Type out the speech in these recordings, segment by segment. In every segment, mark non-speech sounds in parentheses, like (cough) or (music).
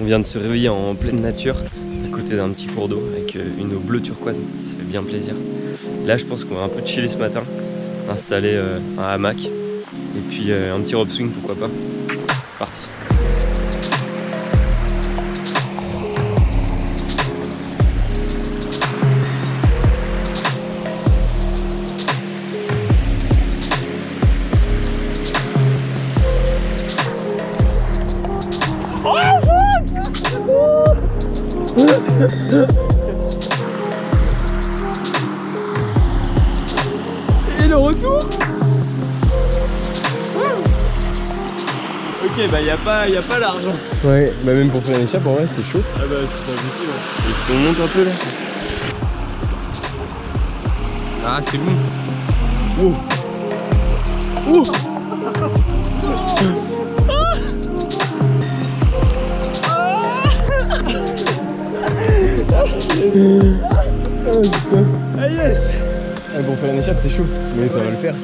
On vient de se réveiller en pleine nature, à côté d'un petit cours d'eau, avec euh, une eau bleu turquoise, ça fait bien plaisir. Là je pense qu'on va un peu chiller ce matin, installer euh, un hamac, et puis euh, un petit rope swing pourquoi pas. C'est parti le retour. Ok bah y a pas, y a pas large Ouais, bah même pour faire une échappe en vrai c'était chaud. Ah bah c'est pas possible Et si on monte un peu là Ah c'est bon. Oh. Ah yes (laughs) (laughs) ah, Pour faire une échappe c'est chaud, mais ça va le faire.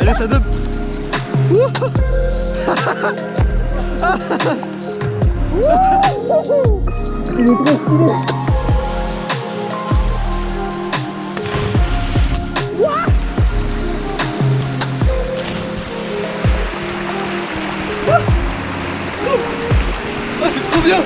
Allez ça (laughs) dope c'est trop bien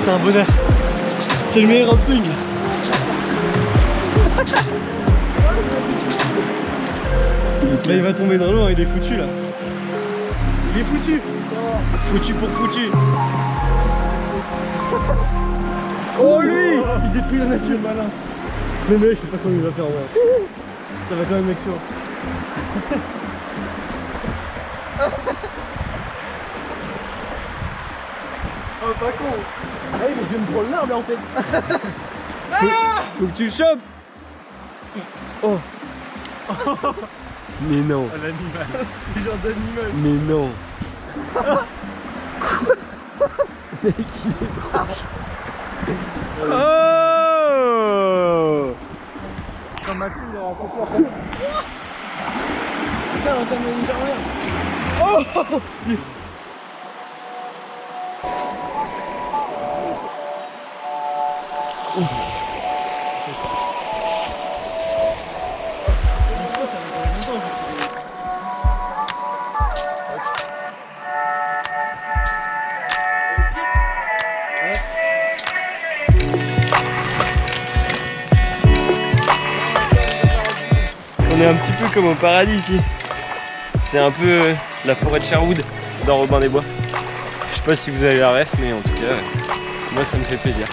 C'est un bonheur. C'est le meilleur en swing. Là il va tomber dans l'eau, hein, il est foutu là. Il est foutu. Foutu pour foutu. Oh lui! Il détruit la nature malin. Mais mec je sais pas comment il va faire en vrai. Ça va quand même être chaud. (laughs) oh pas con. Ah oui mais je vais me prendre l'arbre en fait. Faut que tu le chopes Oh. Mais non. L'animal. C'est genre d'animal. Mais non. Quoi Mec il est trop chaud. Oh Comme ma fille il aura compris C'est ça l'antenne de Oh. Yes. On est un petit peu comme au paradis ici. C'est un peu euh, la forêt de Sherwood dans Robin des Bois. Je sais pas si vous avez la ref, mais en tout cas, moi ça me fait plaisir.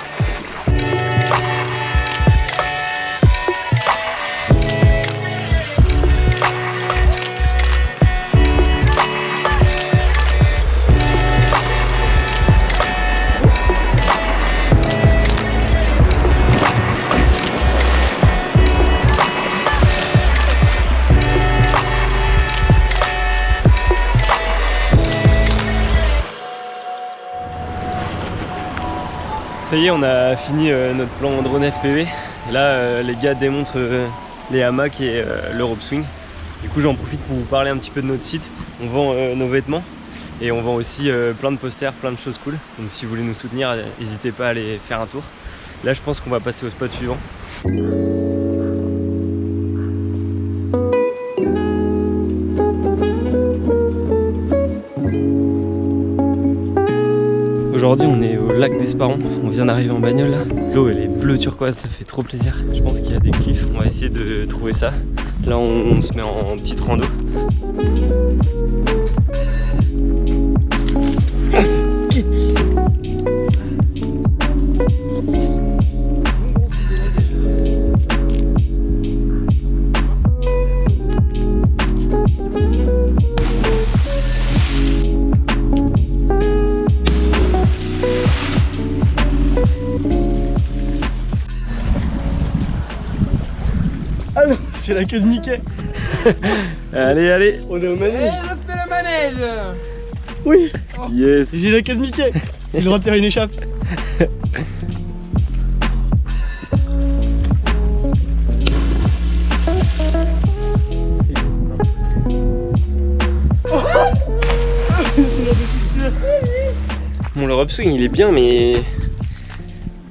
On a fini euh, notre plan drone FPV. Là, euh, les gars démontrent euh, les hamacs et euh, le rope swing. Du coup, j'en profite pour vous parler un petit peu de notre site. On vend nos vêtements et on vend aussi plein de posters, plein de choses cool. Donc, si vous voulez nous soutenir, n'hésitez pas à aller faire un tour. Là, je pense qu'on va passer au spot suivant. Aujourd'hui on est au lac d'Esparon, on vient d'arriver en bagnole. L'eau elle est bleue turquoise, ça fait trop plaisir. Je pense qu'il y a des cliffs, on va essayer de trouver ça. Là on, on se met en petite rando. C'est la queue de Mickey. (laughs) Allez, allez. On est au manège. je fais le manège Oui, Yes. j'ai la queue de Mickey. J'ai le droit de faire une échappe. Bon, le swing il est bien, mais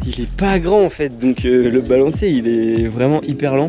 il est pas grand en fait. Donc euh, le balancier il est vraiment hyper lent.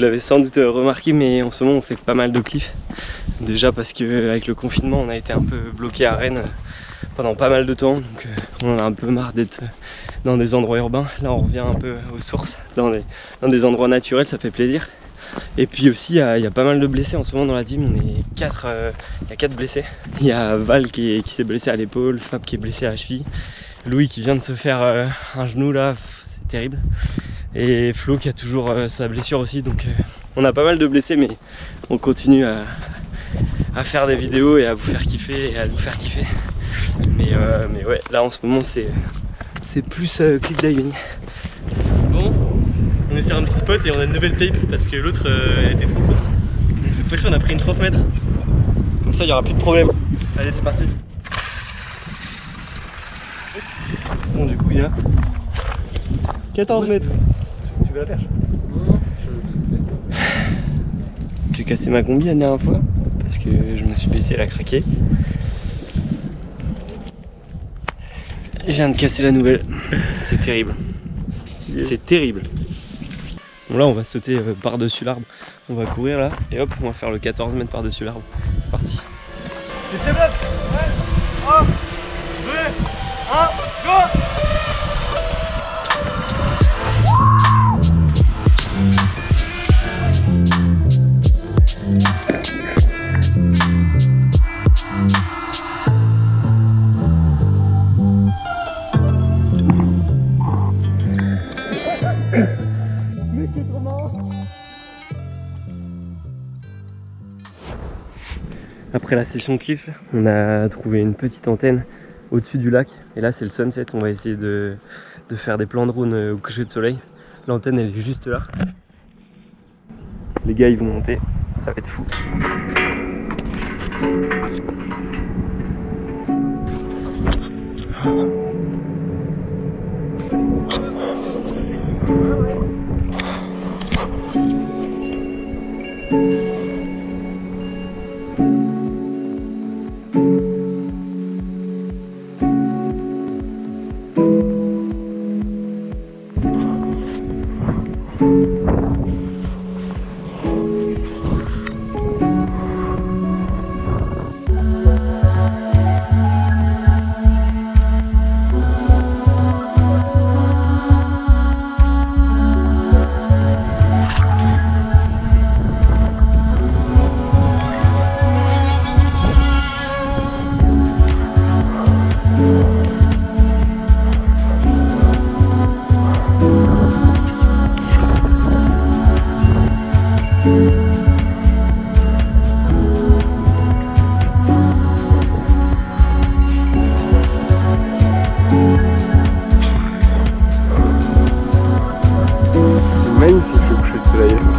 l'avez sans doute remarqué, mais en ce moment on fait pas mal de cliffs. Déjà parce que avec le confinement, on a été un peu bloqué à Rennes pendant pas mal de temps, donc euh, on en a un peu marre d'être dans des endroits urbains. Là, on revient un peu aux sources, dans des, endroits naturels, ça fait plaisir. Et puis aussi, il y, a- pas mal de blessés en ce moment dans la team. On est quatre, euh, il y a quatre blessés. Il y a Val qui est- qui s'est blessé à l'épaule, Fab qui est blessé à la cheville, Louis qui vient de se faire euh, un genou là, c'est terrible. Et Flo qui a toujours euh, sa blessure aussi. Donc euh, on a pas mal de blessés, mais on continue à, à faire des vidéos et à vous faire kiffer et à nous faire kiffer. Mais, euh, mais ouais, là en ce moment c'est c'est plus euh, cliff diving. Bon, on est sur un petit spot et on a une nouvelle tape parce que l'autre euh, était trop courte. Donc cette fois-ci on a pris une 30 mètres. Comme ça il n'y aura plus de problème. Allez c'est parti. Bon du coup il y a 14 mètres. La perche J'ai cassé ma combi la dernière fois parce que je me suis baissé, elle a craqué. Et Je viens de casser la nouvelle. C'est terrible. C'est terrible. Bon là on va sauter euh, par-dessus l'arbre. On va courir là et hop on va faire le 14 mètres par-dessus l'arbre. C'est parti. Tu te développes Ouais 1, 2, 1, go Après la session kiff, on a trouvé une petite antenne au-dessus du lac. Et là, c'est le sunset. On va essayer de, de faire des plans de drone euh, au coucher de soleil. L'antenne, elle est juste là. Les gars, ils vont monter. Ça va être fou. менше, щоб щось країни.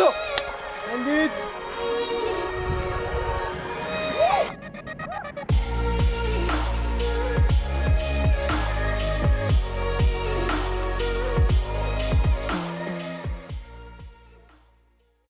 1, let's go Un but